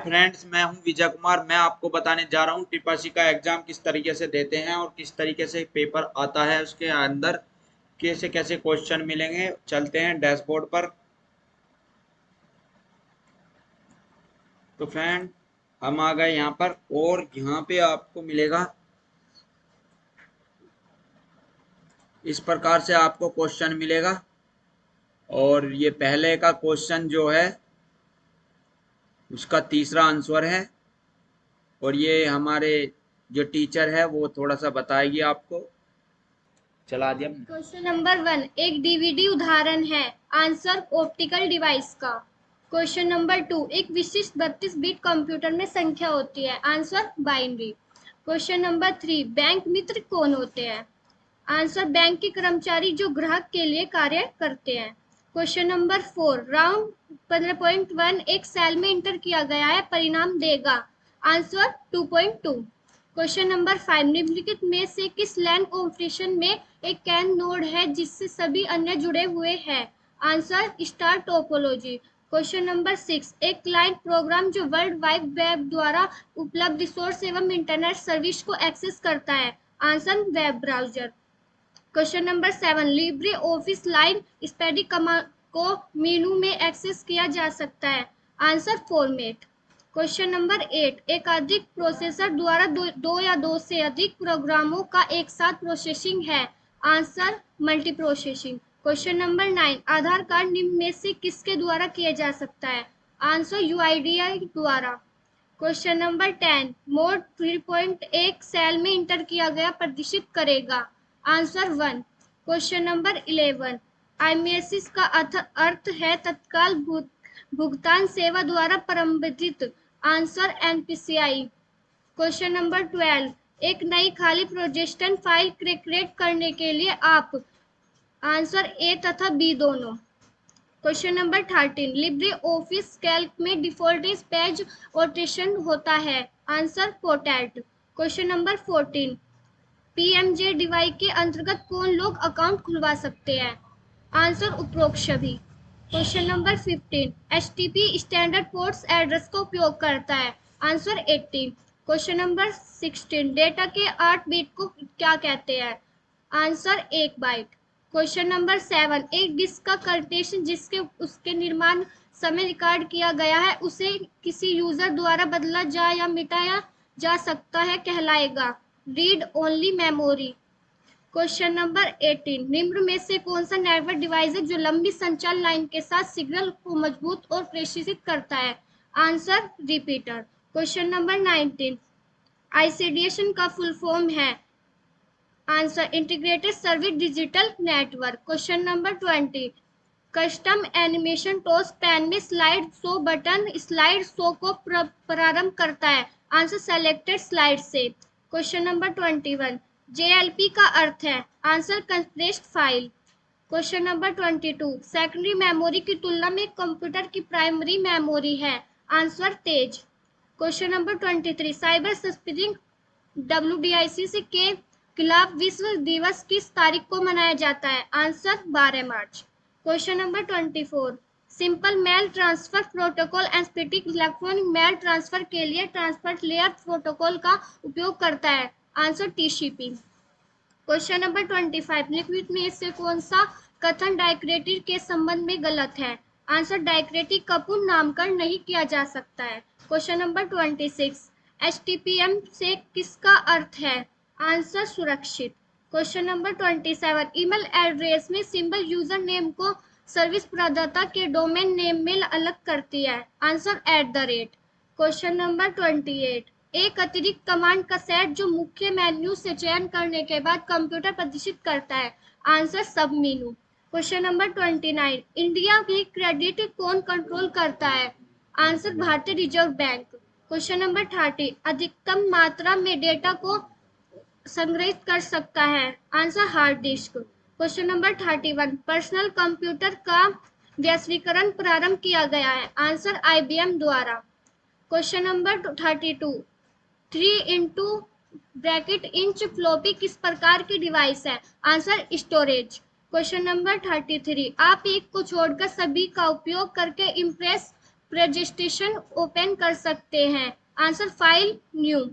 Friends मैं हूँ विजय कुमार। मैं आपको बताने जा रहा हूँ टिपासी का एग्ज़ाम किस तरीके से देते हैं और किस तरीके से पेपर आता है, उसके अंदर कैसे कैसे क्वेश्चन मिलेंगे। चलते हैं डैशबोर्ड पर। तो फ्रेंड हम आ गए यहाँ पर और यहाँ पे आपको मिलेगा। इस प्रकार से आपको क्वेश्चन मिलेगा। और ये पहले का क्वेश्चन जो है उसका तीसरा आंसर है। और ये हमारे जो टीचर है, वो थोड़ा सा बताएगी आपको। चला दिया। क्वेश्चन नंबर वन, एक डीवीडी उदाहरण है, आंसर ऑप्टिकल डिवाइस का। क्वेश्चन नंबर टू, एक विशिष्ट बत्तीस बिट कंप्यूटर में संख्या होती है, answer binary. Question number three, bank मित्र कौन होते हैं? आंसर बैंक के कर्मचारी जो ग्राहक के लिए कार्य करते हैं। क्वेश्चन नंबर फोर राउंड पंद्रह पॉइंट वन एक सेल में इंटर किया गया है, परिणाम देगा। Answer two point two question number five निम्नलिखित में से किस लैंड कॉम्पिटिशन में एक कैन नोड है जिससे सभी अन्य जुड़े हुए हैं? Answer star topology question number six एक क्लाइंट प्रोग्राम जो वर्ल्ड वाइड वेब द्वारा उपलब्ध रिसोर्स एवं इंटरनेट सर्विस को एक्सेस करता है। Answer web browser question number seven LibreOffice line स्पेडी command को मेनू में एक्सेस किया जा सकता है। Answer format question number eight एक अधिक प्रोसेसर द्वारा दो, दो या दो से अधिक प्रोग्रामों का एक साथ प्रोसेसिंग है। Answer multi processing question number nine Aadhaar card निम्न में से किसके द्वारा किया जा सकता है? आंसर यू द्वारा. Question number ten mode three point एक सेल में इंटर किया गया प्रदर्शित करेगा। Answer one. Question number eleven आईएमएसिस का अर्थ है तत्काल भुगतान सेवा द्वारा प्रबंधित answer NPCI. Question number twelve एक नई खाली प्रोजेक्शन फ़ाइल क्रिएट करने के लिए आप। आंसर ए तथा बी दोनों। Question number thirteen LibreOffice Calc में डिफ़ॉल्ट पेज ओटेशन होता है। Answer पोटैट question number fourteen PMJ DY के अंतर्गत कौन लोग अकाउंट खुलवा सकते हैं? आंसर उपरोक्त सभी question number fifteen H standard ports address का उपयोग करता है। Answer eighteen. Question number sixteen, data के आठ बीट को क्या कहते हैं? आंसर एक बाइट। क्वेश्चन नंबर सेवन, एक डिस्क का कंटेशन जिसके, उसके निर्माण समय रिकॉर्ड किया गया है, उसे किसी यूज़र द्वारा बदला जा या मिटाया जा सकता है, कहलाएगा। Read only memory question number 18 निम्न में से कौन सा नेटवर्क डिवाइस है जो लंबी संचार लाइन के साथ सिग्नल को मज़बूत और प्रेषित करता है? आंसर रिपीटर क्वेश्चन नंबर 19 आईसीडीएशन का फुल फॉर्म है. Answer integrated service digital network question number 20 custom animation toss pane में slide show button slide show को प्रारंभ करता है. आंसर सेलेक्टेड स्लाइड से. Question number twenty one JLP का अर्थ है answer compressed file. Question number twenty two secondary memory की तुलना में कंप्यूटर की प्राइमरी मेमोरी है। आंसर तेज। Question number twenty three cyber स्पिरिंग W से के खिलाफ विश्व दिवस किस तारीख को मनाया जाता है? आंसर बारह मार्च। Question number twenty four simple mail transfer protocol एस्पेटिक electronic mail transfer के लिए ट्रांसफ़र लेयर प्रोटोकॉल का उपयोग करता है। Answer TCP question number twenty five liquid में से कौन सा कथन डायक्रेटिक के संबंध में गलत है? आंसर डायक्रेटिक का पूर्ण नामकरण नहीं किया जा सकता है। Question number twenty six H से किसका अर्थ है? आंसर सुरक्षित। Question number twenty seven email address में सिंबल यूज़र नेम को सर्विस प्रदाता के डोमेन नेम में अलग करती है। Answer at the rate question number twenty eight एक अतिरिक्त कमांड का सेट जो मुख्य मेन्यू से चयन करने के बाद कंप्यूटर प्रदर्शित करता है। Answer sub menu question number twenty nine India की क्रेडिट कौन कंट्रोल करता है? आंसर भारतीय reserve bank question number thirty अधिकतम मात्रा में डेटा को संग्रहित कर सकता है। Answer hard disk question number thirty one personal computer का वैश्वीकरण प्रारंभ किया गया है। आंसर आईबीएम द्वारा। Question number thirty two three into bracket inch floppy किस प्रकार की डिवाइस है? Answer storage question number thirty three आप एक को छोड़कर सभी का उपयोग करके इम्प्रेस रजिस्ट्रेशन ओपन कर सकते हैं। Answer file new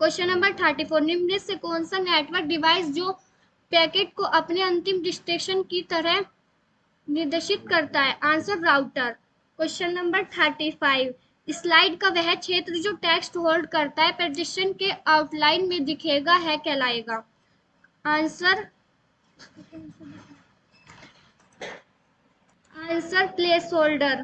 question number thirty four निम्न से कौन सा नेटवर्क डिवाइस जो पैकेट को अपने अंतिम डिस्ट्रेक्शन की तरह निर्देशित करता है। Answer, router. Question number thirty five. Slide का वह क्षेत्र जो टेक्स्ट होल्ड करता है प्रदर्शन के आउटलाइन में दिखेगा, है कहलाएगा। Answer answer place holder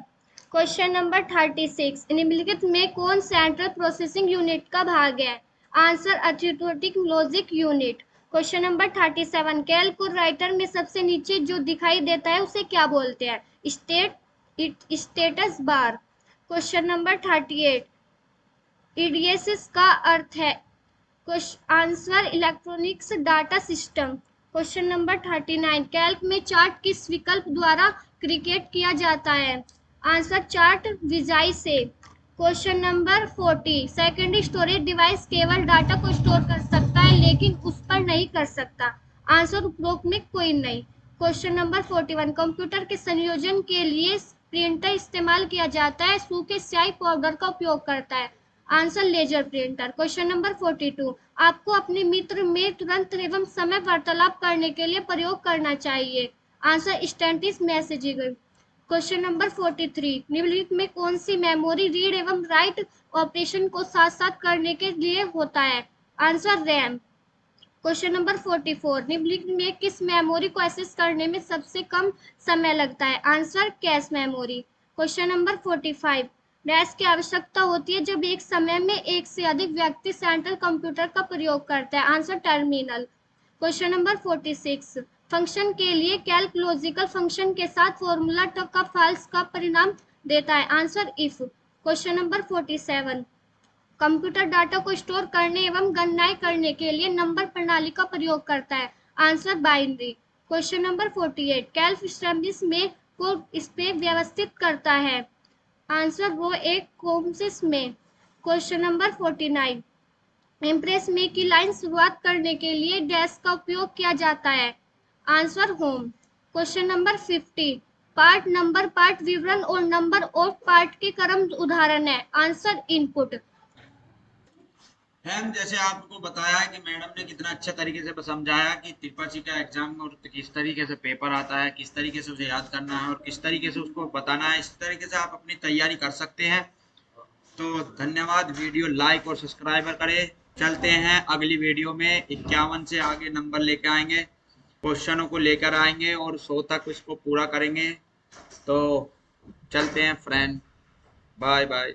question number thirty six. निम्नलिखित में कौन सेंट्रल प्रोसेसिंग यूनिट का भाग है? Answer arithmetic logic unit question number thirty seven calculator में सबसे नीचे जो दिखाई देता है, उसे क्या बोलते हैं? State it status bar question number thirty eight EDSS का अर्थ है answer electronics data system question number thirty nine Calc में चार्ट किस विकल्प द्वारा क्रिकेट किया जाता है? आंसर चार्ट विजाई से. Question number forty secondary storage device केवल डाटा को स्टोर कर सकता है, लेकिन उस पर नहीं कर सकता। आंसर उपरोक्त में कोई नहीं। Question number forty one computer के संयोजन के लिए प्रिंटर इस्तेमाल किया जाता है सूखे स्याही पाउडर का उपयोग करता है। Answer laser printer question number forty two आपको अपने मित्र में तुरंत एवं समय वार्तालाप करने के लिए प्रयोग करना चाहिए। Answer instant messaging question number forty three निम्नलिखित में कौन सी मेमोरी रीड एवं राइट ऑपरेशन को साथ साथ करने के लिए होता है? Answer RAM. Question number forty four, निम्नलिखित में किस मेमोरी को एक्सेस करने में सबसे कम समय लगता है? Answer, cache memory. Question number forty five dash की आवश्यकता होती है जब एक समय में एक से अधिक व्यक्ति सेंट्रल कंप्यूटर का प्रयोग करता है। Answer, terminal. Question number forty six function के लिए कैलकुलोजिकल फ़ंक्शन के साथ फॉर्मूला का फाल्स का परिणाम देता है। Answer if question number forty seven computer data को स्टोर करने एवं गणनाएँ करने के लिए नंबर प्रणाली का प्रयोग करता है। Answer binary. Question number forty eight. कैल्फ स्टैब्लिश में को इस पे व्यवस्थित करता है। आंसर वो एक कोमसिस में। Question number forty nine. Impress में की लाइन शुरुआत करने के लिए डैश का उपयोग किया जाता है। Answer home. Question number fifty. Part number part विवरण और नंबर ऑफ़ पार्ट के क्रम उदाहरण है। Answer input. मैम जैसे आपको बताया कि मैडम ने कितना अच्छे तरीके से समझाया कि त्रिपाठी का एग्ज़ाम और किस तरीके से पेपर आता है, किस तरीके से उसे याद करना है और किस तरीके से उसको बताना है, इस तरीके से आप अपनी तैयारी कर सकते हैं। तो धन्यवाद, वीडियो लाइक और सब्सक्राइबर करें। चलते हैं अगली वीडियो में। इक्यावन से आगे नंबर लेके आएँगे क्वेश्चनों को लेकर आएँगे और सौ तक इसको पूरा करेंगे। तो चलते हैं फ्रेंड बाय बाय